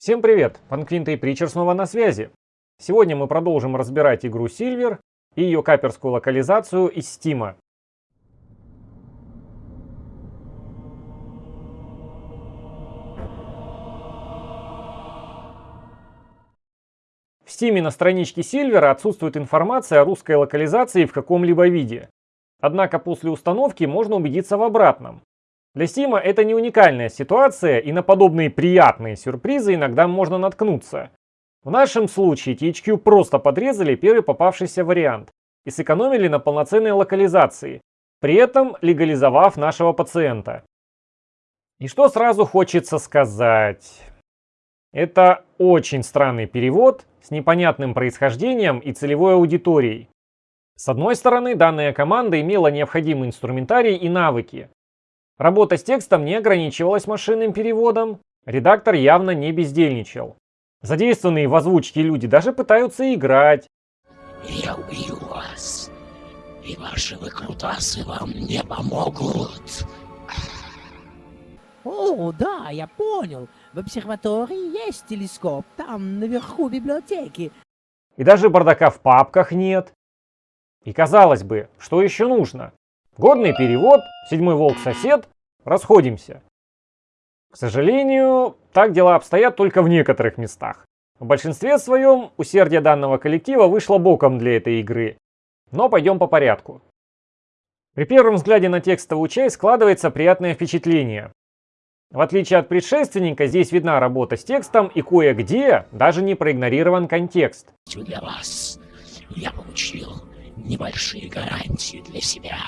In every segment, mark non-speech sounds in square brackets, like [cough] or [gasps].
Всем привет! Панквинт и Притчер снова на связи. Сегодня мы продолжим разбирать игру Silver и ее каперскую локализацию из Стима. В Стиме на страничке Silver отсутствует информация о русской локализации в каком-либо виде. Однако после установки можно убедиться в обратном. Для Steam это не уникальная ситуация, и на подобные приятные сюрпризы иногда можно наткнуться. В нашем случае THQ просто подрезали первый попавшийся вариант и сэкономили на полноценной локализации, при этом легализовав нашего пациента. И что сразу хочется сказать? Это очень странный перевод с непонятным происхождением и целевой аудиторией. С одной стороны, данная команда имела необходимый инструментарий и навыки. Работа с текстом не ограничивалась машинным переводом, редактор явно не бездельничал. Задействованные в озвучке люди даже пытаются играть. Я убью вас, и ваши выкрутасы вам не помогут. О, да, я понял. В обсерватории есть телескоп, там, наверху библиотеки. И даже бардака в папках нет. И казалось бы, что еще нужно? Годный перевод, седьмой волк-сосед, расходимся. К сожалению, так дела обстоят только в некоторых местах. В большинстве своем усердие данного коллектива вышло боком для этой игры. Но пойдем по порядку. При первом взгляде на текстовую часть складывается приятное впечатление. В отличие от предшественника, здесь видна работа с текстом и кое-где даже не проигнорирован контекст. Для вас я получил небольшие гарантии для себя.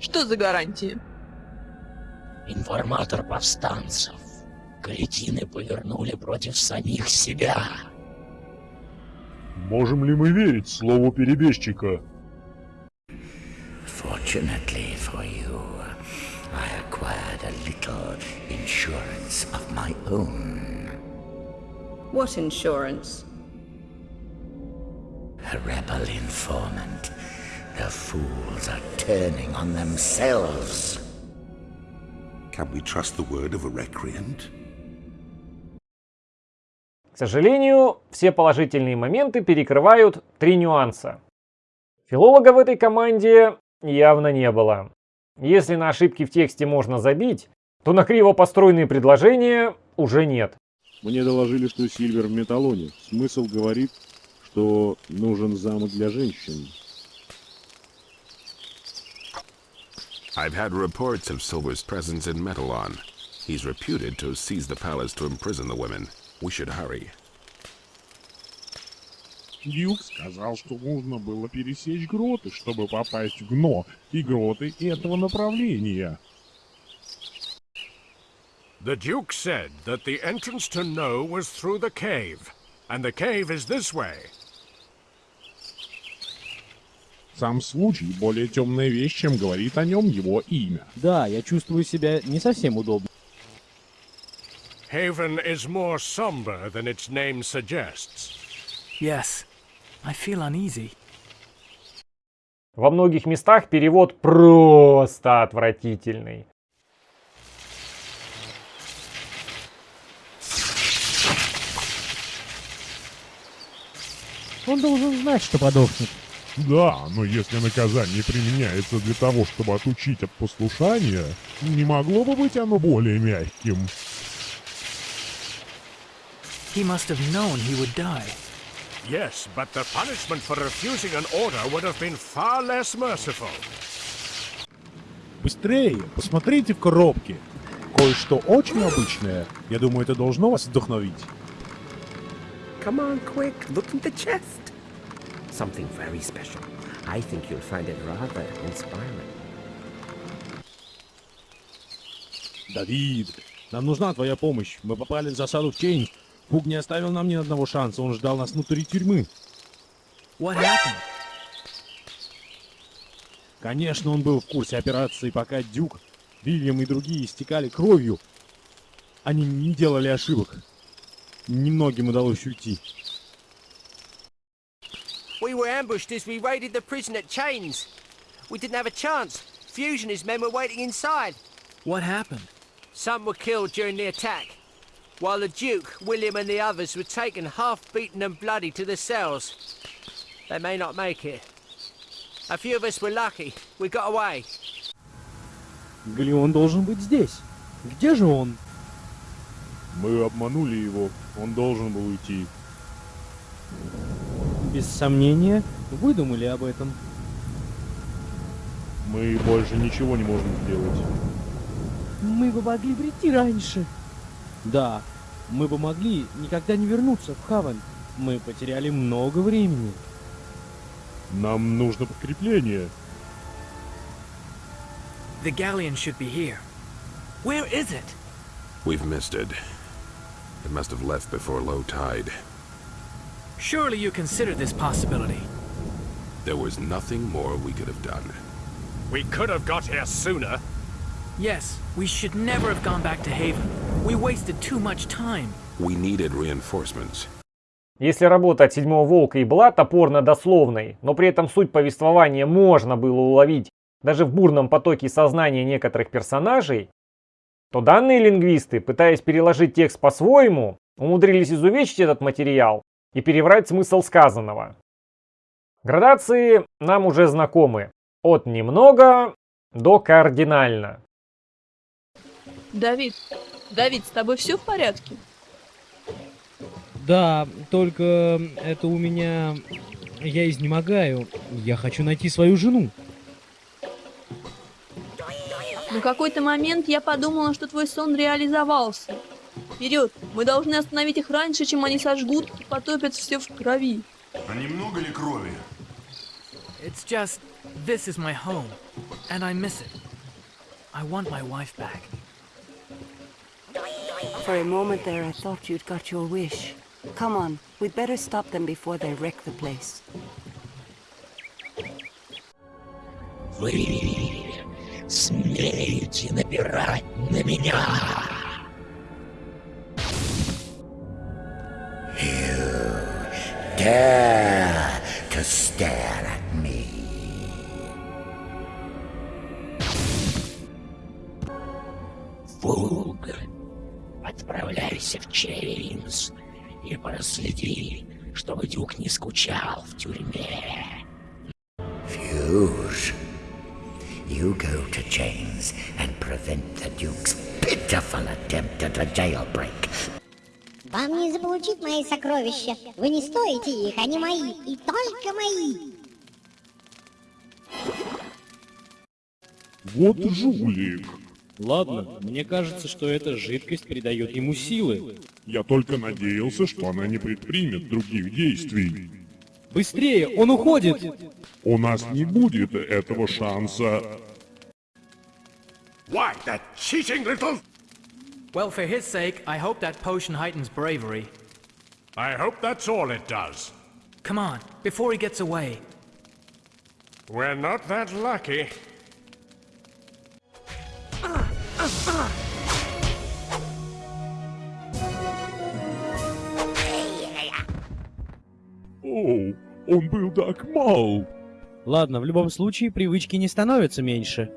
Что за гарантии? Информатор повстанцев. Кретины повернули против самих себя. Можем ли мы верить слову перебежчика? Fortunately for you, I acquired a little insurance of my own. What insurance? A rebel informant. The fools are turning on themselves. Can we trust the word of a recreant? К сожалению, все положительные моменты перекрывают три нюанса. Филолога в этой команде явно не было. Если на ошибки в тексте можно забить, то на криво построенные предложения уже нет. Мне доложили, что Сильвер в Металлоне. Смысл говорит, что нужен замок для женщин. I've had reports of Silver's presence in Metalon. He's reputed to seize the palace to imprison the women. We should hurry. Дюк сказал, что нужно было пересечь гроты, чтобы попасть в Гно и гроты этого направления. The Duke said that the entrance to No was through the cave, and the cave is this way. Сам случай более темная вещь, чем говорит о нем его имя. Да, я чувствую себя не совсем удобно. Haven is more somber than its name suggests. Yes, I feel uneasy. Во многих местах перевод просто отвратительный. Он должен знать, что подохнет. Да, но если наказание применяется для того, чтобы отучить от послушания, не могло бы быть оно более мягким. He must have known he would die. Yes, but the punishment for refusing an order would have been far less merciful. Быстрее, посмотрите в коробке. Кое-что очень обычное. Я думаю, это должно вас вдохновить. Come on, quick, look in the chest. Something very special. I think you'll find it rather inspiring. Давид, нам нужна твоя помощь. Мы попали в засаду в Чейн. Пуг не оставил нам ни одного шанса. Он ждал нас внутри тюрьмы. What happened? Конечно, он был в курсе операции, пока Дюк, Вильям и другие истекали кровью. Они не делали ошибок. Немногим удалось уйти. We were ambushed as we raided the prison at Chains. We didn't have a chance. Fusion and his men were waiting inside. What happened? Some were killed during the attack, while the Duke, William, and the others were taken half beaten and bloody to the cells. They may not make it. A few of us were lucky. We got away. Галеон должен быть здесь. Где же он? Мы обманули его. Он должен был уйти. Без сомнения, вы думали об этом. Мы больше ничего не можем сделать. Мы бы могли прийти раньше. Да, мы бы могли никогда не вернуться в Хаван. Мы потеряли много времени. Нам нужно подкрепление. The galleon should be here. Where is it? We've missed it. It must have left before low tide. Surely you consider this possibility. There was nothing more we could have done. We could have got here sooner. Yes, we should never have gone back to Haven. We wasted too much time. We needed reinforcements. Если работа от седьмого волка и была топорно-дословной, но при этом суть повествования можно было уловить даже в бурном потоке сознания некоторых персонажей, то данные лингвисты, пытаясь переложить текст по-своему, умудрились изувечить этот материал и переврать смысл сказанного. Градации нам уже знакомы. От немного до кардинально. Давид, Давид, с тобой все в порядке? Да, только это у меня... Я изнемогаю. Я хочу найти свою жену. На какой-то момент я подумала, что твой сон реализовался. Вперед! Мы должны остановить их раньше, чем они сожгут и потопят все в крови. А немного ли крови? It's just, this is my home, and I miss it. I want my wife back. For a moment there, I thought you'd got your wish. Come on, we'd better stop them before they wreck the place. Вы смеете напирать на меня? dare to stare at me? Фулгр, отправляйся в Чеймс и проследи, чтобы Дюк не скучал в тюрьме. Fuse, you go to James and prevent the Duke's pitiful attempt at a jailbreak. Вам не заполучить мои сокровища. Вы не стоите их, они мои, и только мои. Вот жулик. Ладно, мне кажется, что эта жидкость придает ему силы. Я только надеялся, что она не предпримет других действий. Быстрее, он уходит! У нас не будет этого шанса. Why, that cheating little... Well, for his sake, I hope that potion heightens bravery. I hope that's all it does. Come on, before he gets away. We're not that lucky. О, он был так мал. Ладно, в любом случае, привычки не становятся меньше.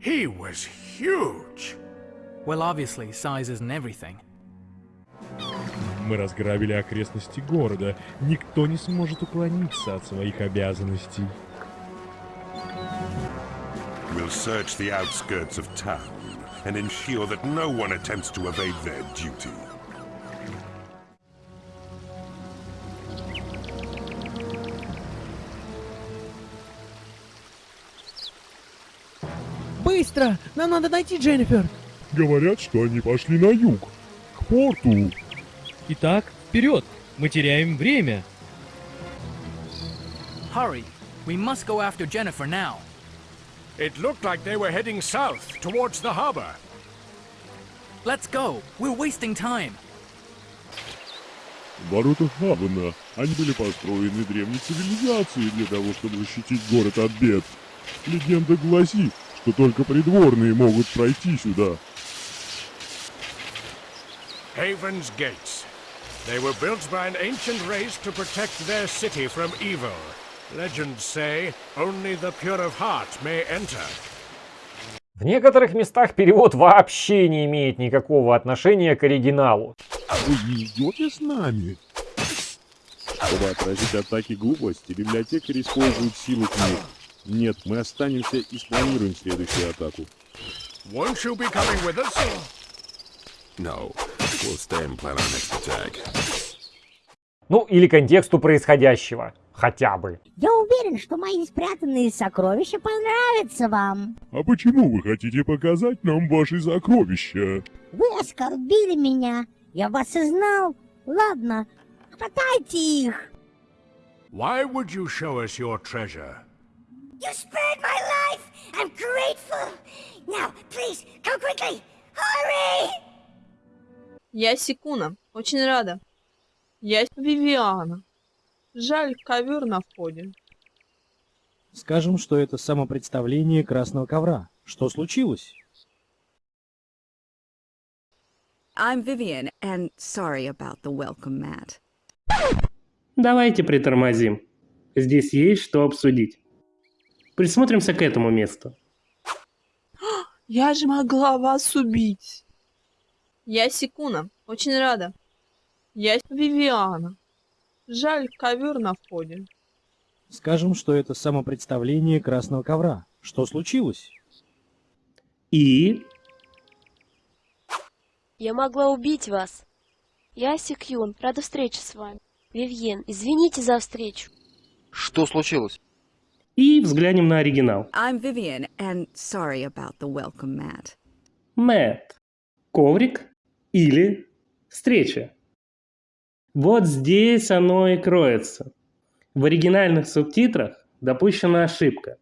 He was huge. Well, obviously, size isn't everything. Мы разграбили окрестности города. Никто не сможет уклониться от своих обязанностей. We'll search the outskirts of town and ensure that no one attempts to evade their duty. Быстро! Нам надо найти Дженнифер! Говорят, что они пошли на юг, к порту. Итак, вперед! Мы теряем время. Hurry! We must go after Jennifer now. It looked like they were heading south, towards the harbor. Let's go! We're wasting time! Ворота Хавана. Они были построены древней цивилизацией для того, чтобы защитить город от бед. Легенда гласит, что только придворные могут пройти сюда. Haven's Gates. They were built by an ancient race to protect their city from evil. Legends say only the pure of heart may enter. В некоторых местах перевод вообще не имеет никакого отношения к оригиналу. Вы не идете с нами? Чтобы отразить атаки глупости, библиотекарь использует силу книг. Нет, мы останемся и спланируем следующую атаку. Won't you be coming with us? No, Ну, или контексту происходящего. Хотя бы. Я уверен, что мои спрятанные сокровища понравятся вам. А почему вы хотите показать нам ваши сокровища? Вы оскорбили меня. Я вас и знал. Ладно, хватайте их. Why would you show us your treasure? You spared my life. I'm grateful. Now, please, come quickly. Hurry! Я Секуна. Очень рада. Я Вивиана. Жаль, ковер на входе. Скажем, что это самопредставление красного ковра. Что случилось? I'm Vivian, and sorry about the welcome mat. Давайте притормозим. Здесь есть что обсудить. Присмотримся к этому месту. [gasps] Я же могла вас убить. Я Секуна. Очень рада. Я Вивиана. Жаль, ковер на входе. Скажем, что это самопредставление красного ковра. Что случилось? И? Я могла убить вас. Я Сикюн, рада встрече с вами. Вивьен, извините за встречу. Что случилось? И взглянем на оригинал. I'm Vivian, and sorry about the welcome mat. Мэтт. Коврик или встреча. Вот здесь оно и кроется. В оригинальных субтитрах допущена ошибка.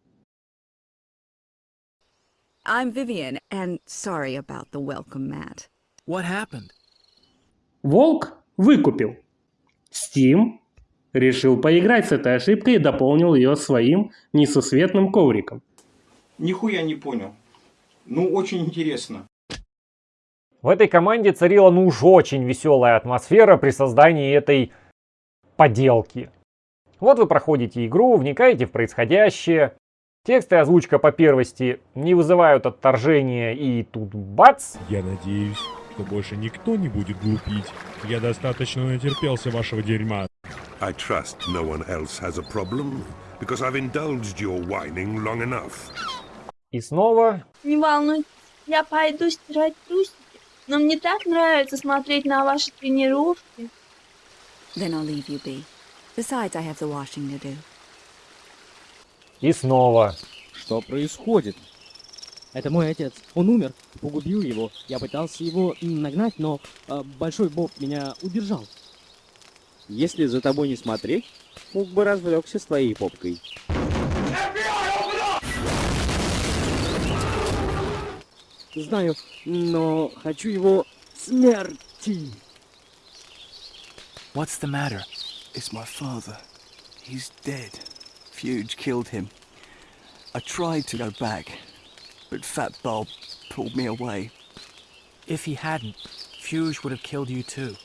I'm Vivian, and sorry about the welcome mat. What happened? Волк выкупил. Steam решил поиграть с этой ошибкой и дополнил ее своим несусветным ковриком. Нихуя не понял. Ну, очень интересно. В этой команде царила ну уж очень веселая атмосфера при создании этой поделки. Вот вы проходите игру, вникаете в происходящее, текст и озвучка по первости не вызывают отторжения и тут бац! Я надеюсь, что больше никто не будет глупить. Я достаточно натерпелся вашего дерьма. I trust no one else has a problem, because I've indulged your whining long enough. И снова Не волнуйтесь, я пойду стирать трусики. Но мне так нравится смотреть на ваши тренировки. Then I'll leave you be. Besides, I have the washing to do. И снова. Что происходит? Это мой отец. Он умер. Погубил его. Я пытался его нагнать, но э, Большой Боб меня удержал. Если за тобой не смотреть, мог бы развлекся с твоей попкой. Знаю, но хочу его смерти. What's the matter? It's my father. He's dead. Fuge killed him. I tried to go back, but Fat Bob pulled me away. If he hadn't, Fuge would have killed you too.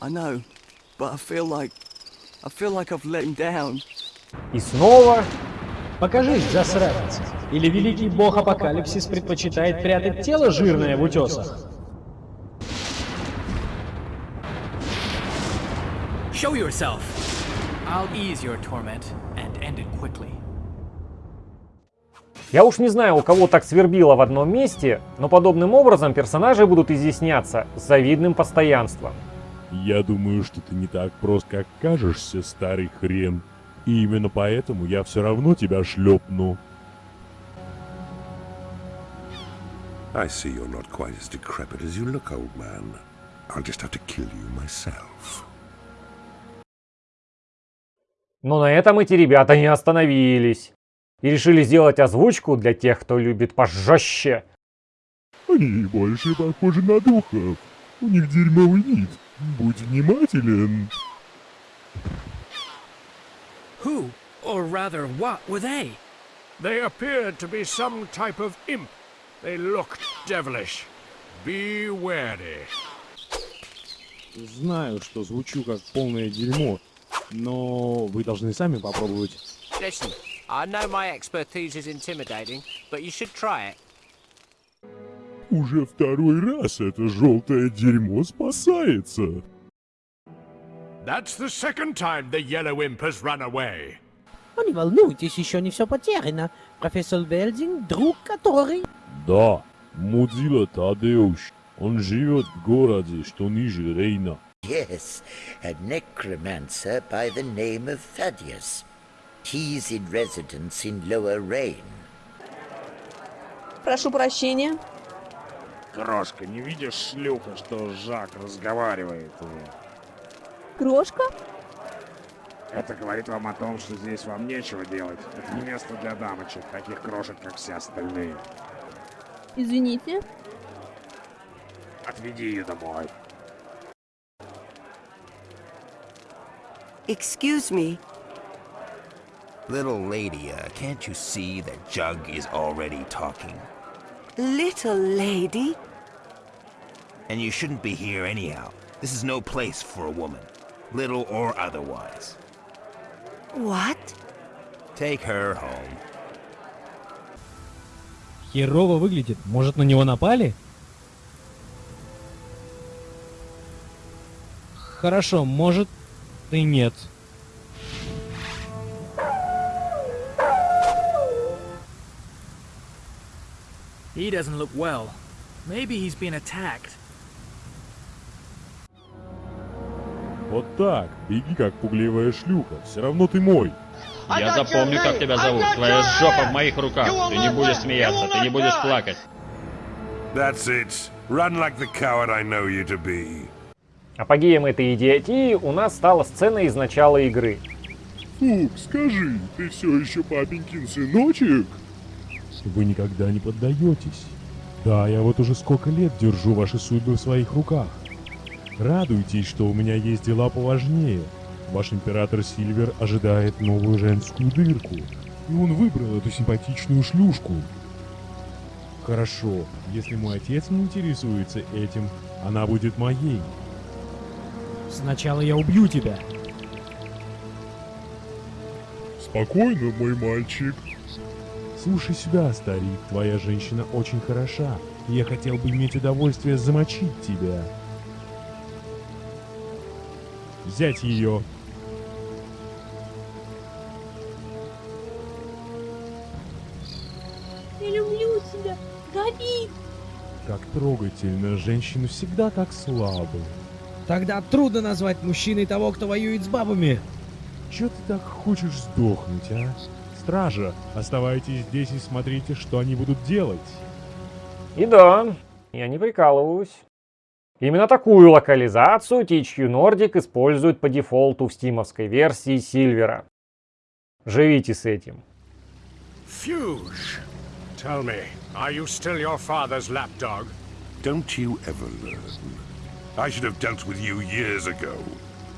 I know, but I feel like I feel like I've let him down. И снова. Покажись, засранец. Или великий бог Апокалипсис предпочитает прятать тело жирное в утесах? Show yourself! I'll ease your torment and end it quickly. Я уж не знаю, у кого так свербило в одном месте, но подобным образом персонажи будут изъясняться с завидным постоянством. Я думаю, что ты не так прост, как кажешься, старый хрен. И именно поэтому я все равно тебя шлепну. I see you're not quite as decrepit as you look, old man. I'll just have to kill you myself. Но на этом эти ребята не остановились. И решили сделать озвучку для тех, кто любит пожестче. Они больше похожи на духов. У них дерьмовый вид. Будь внимателен. Who, or rather what, were they? They appeared to be some type of imp. They looked devilish. Be wary. Знаю, что звучу как полное дерьмо, но вы должны сами попробовать. Listen, I know my expertise is intimidating, but you should try it. Уже второй раз это желтое дерьмо спасается. That's the second time the yellow imp has run away. Ну не волнуйтесь, еще не все потеряно. Профессор Велдинг, друг который... Да, Мудзила Тадеуш. Он живет в городе, что ниже Рейна. Yes, a necromancer by the name of Thaddeus. He's in residence in Lower Rain. Прошу прощения. Крошка, не видишь, шлюха, что Жак разговаривает? Крошка? Это говорит вам о том, что здесь вам нечего делать. Это не место для дамочек, таких крошек, как все остальные. Извините. Отведи ее домой. Excuse me. Little lady, uh, can't you see that Jug is already talking? Little lady? And you shouldn't be here anyhow. This is no place for a woman, little or otherwise. What? Take her home. Херово выглядит. Может, на него напали? Хорошо, может и нет. He doesn't look well. Maybe he's been attacked. Вот так, беги как пугливая шлюха, все равно ты мой. Я запомню, как тебя зовут. Твоя жопа в моих руках. Ты не будешь смеяться, ты не будешь плакать. That's it. Run like the coward I know you to be. Апогеем этой идиотии у нас стала сцена из начала игры. Фук, скажи, ты все еще папенькин сыночек? Вы никогда не поддаетесь. Да, я вот уже сколько лет держу ваши судьбы в своих руках. Радуйтесь, что у меня есть дела поважнее. Ваш император Сильвер ожидает новую женскую дырку. И он выбрал эту симпатичную шлюшку. Хорошо, если мой отец не интересуется этим, она будет моей. Сначала я убью тебя. Спокойно, мой мальчик. Слушай сюда, старик, твоя женщина очень хороша. Я хотел бы иметь удовольствие замочить тебя. Взять ее. Я люблю тебя, Давид. Как трогательно, женщины всегда так слабы. Тогда трудно назвать мужчиной того, кто воюет с бабами. Чё ты так хочешь сдохнуть, а? Стража, оставайтесь здесь и смотрите, что они будут делать. И да, я не прикалываюсь. Именно такую локализацию THQ Nordic использует по дефолту в стимовской версии Сильвера. Живите с этим. Fuge, tell me, are you still your father's lapdog? Don't you ever learn? I should have dealt with you years ago.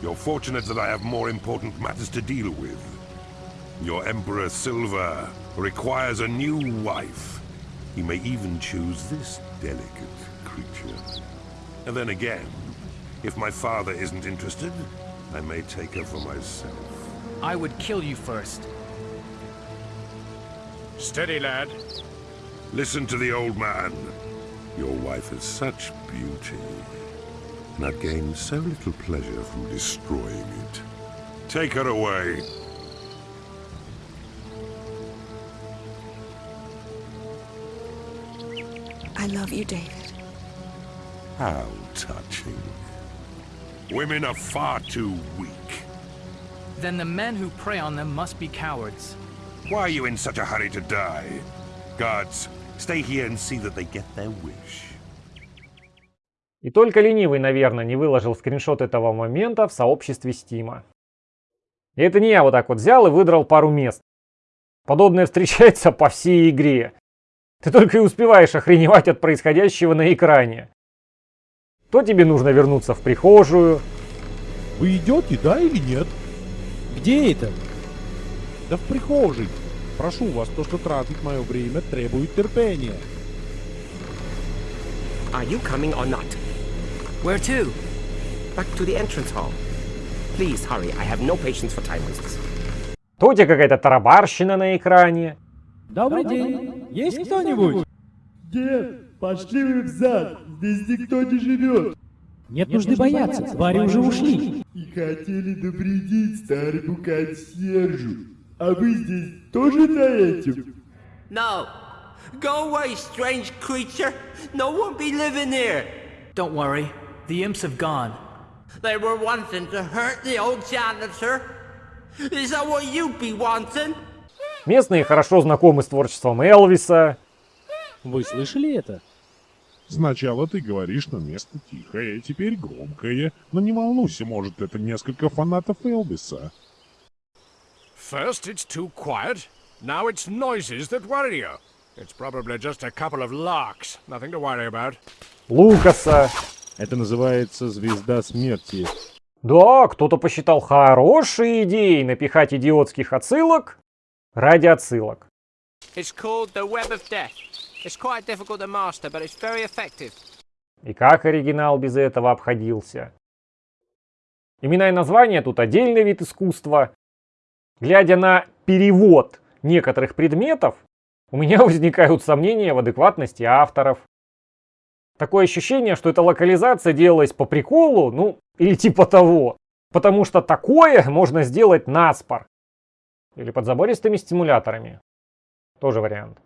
You're fortunate that I have more important matters to deal with. Your Emperor Silva requires a new wife. He may even choose this delicate creature. And then again, if my father isn't interested, I may take her for myself. I would kill you first. Steady, lad. Listen to the old man. Your wife is such beauty, and I've gained so little pleasure from destroying it. Take her away. I love you, David. How touching. Women are far too weak. Then the men who prey on them must be cowards. Why are you in such a hurry to die? Guards, stay here and see that they get their wish. И только ленивый, наверное, не выложил скриншот этого момента в сообществе Стима. И это не я вот так вот взял и выдрал пару мест. Подобное встречается по всей игре. Ты только и успеваешь охреневать от происходящего на экране. То тебе нужно вернуться в прихожую. Вы идете, да или нет? Где это? Да в прихожей. Прошу вас, то, что тратит мое время, требует терпения. Are you coming or not? Where to? Back to the entrance hall. Please hurry, I have no patience for time wasters. то у тебя какая-то тарабарщина на экране. Добрый день. Есть кто-нибудь? Дед, пошли вы взад. Здесь никто не живет. Нет нужды бояться, твари уже ушли. И хотели навредить старому консьержу. А вы здесь тоже за этим? No. Go away, strange creature. No one be living here. Don't worry, the imps have gone. They were wanting to hurt the old janitor. Is that what you be wanting? Местные хорошо знакомы с творчеством Элвиса. Вы слышали это? Сначала ты говоришь, что место тихое, теперь громкое. Но не волнуйся, может, это несколько фанатов Элвиса. First it's too quiet, now it's noises that worry you. It's probably just a couple of larks, nothing to worry about. Лукаса. Это называется «Звезда смерти». Да, кто-то посчитал хорошей идеей напихать идиотских отсылок ради отсылок. It's called the Web of Death. It's quite difficult to master, but it's very effective. И как оригинал без этого обходился? Имена и названия тут отдельный вид искусства. Глядя на перевод некоторых предметов, у меня [laughs] возникают сомнения в адекватности авторов. Такое ощущение, что эта локализация делалась по приколу, ну, или типа того. Потому что такое можно сделать наспор. Или под забористыми стимуляторами. Тоже вариант.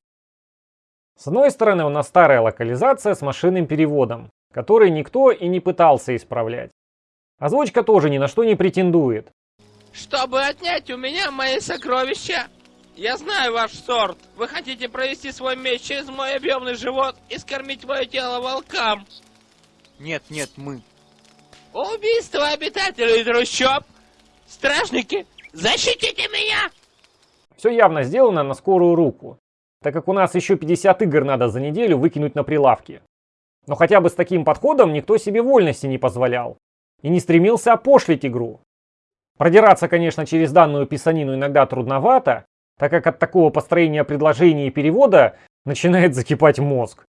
С одной стороны, у нас старая локализация с машинным переводом, который никто и не пытался исправлять. Озвучка тоже ни на что не претендует. Чтобы отнять у меня мои сокровища, я знаю ваш сорт. Вы хотите провести свой меч через мой объемный живот и скормить мое тело волкам. Нет, нет, мы. Убийство обитателей трущоб. Стражники, защитите меня! Все явно сделано на скорую руку, так как у нас еще 50 игр надо за неделю выкинуть на прилавки. Но хотя бы с таким подходом никто себе вольности не позволял и не стремился опошлить игру. Продираться, конечно, через данную писанину иногда трудновато, так как от такого построения предложения и перевода начинает закипать мозг.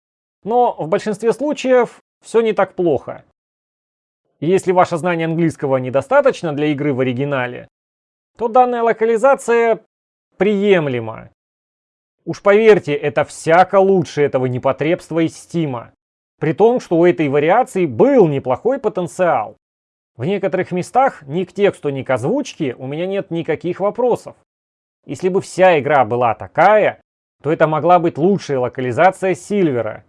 Но в большинстве случаев все не так плохо. Если ваше знание английского недостаточно для игры в оригинале, то данная локализация приемлема. Уж поверьте, это всяко лучше этого непотребства из Стима. При том, что у этой вариации был неплохой потенциал. В некоторых местах ни к тексту, ни к озвучке у меня нет никаких вопросов. Если бы вся игра была такая, то это могла быть лучшая локализация Сильвера.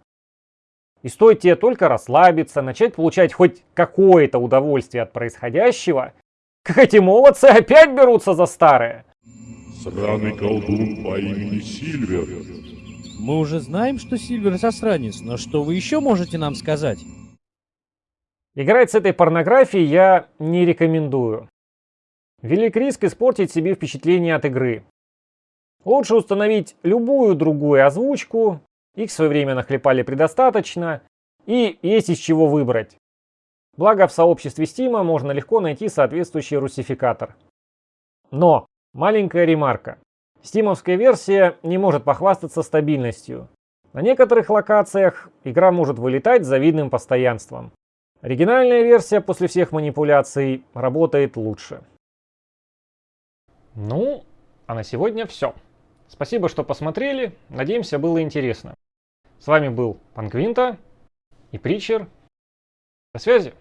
И стоит тебе только расслабиться, начать получать хоть какое-то удовольствие от происходящего, как эти молодцы опять берутся за старое. Сраный колдун по имени Сильвер. Мы уже знаем, что Сильвер засранец, но что вы еще можете нам сказать? Играть с этой порнографией я не рекомендую. Велик риск испортить себе впечатление от игры. Лучше установить любую другую озвучку, их в свое время нахлепали предостаточно, и есть из чего выбрать. Благо в сообществе Steam можно легко найти соответствующий русификатор. Но, маленькая ремарка. Стимовская версия не может похвастаться стабильностью. На некоторых локациях игра может вылетать с завидным постоянством. Оригинальная версия после всех манипуляций работает лучше. Ну, а на сегодня все. Спасибо, что посмотрели. Надеемся, было интересно. С вами был Панквинта и Притчер. До связи.